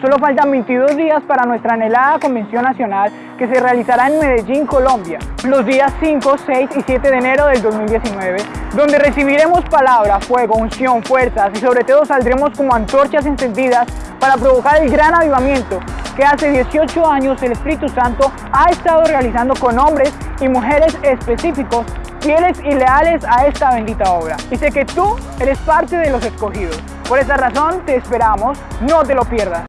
Solo faltan 22 días para nuestra anhelada Convención Nacional que se realizará en Medellín, Colombia, los días 5, 6 y 7 de enero del 2019, donde recibiremos palabra, fuego, unción, fuerzas y sobre todo saldremos como antorchas encendidas para provocar el gran avivamiento que hace 18 años el Espíritu Santo ha estado realizando con hombres y mujeres específicos fieles y leales a esta bendita obra. Y sé que tú eres parte de los escogidos. Por esa razón te esperamos, no te lo pierdas.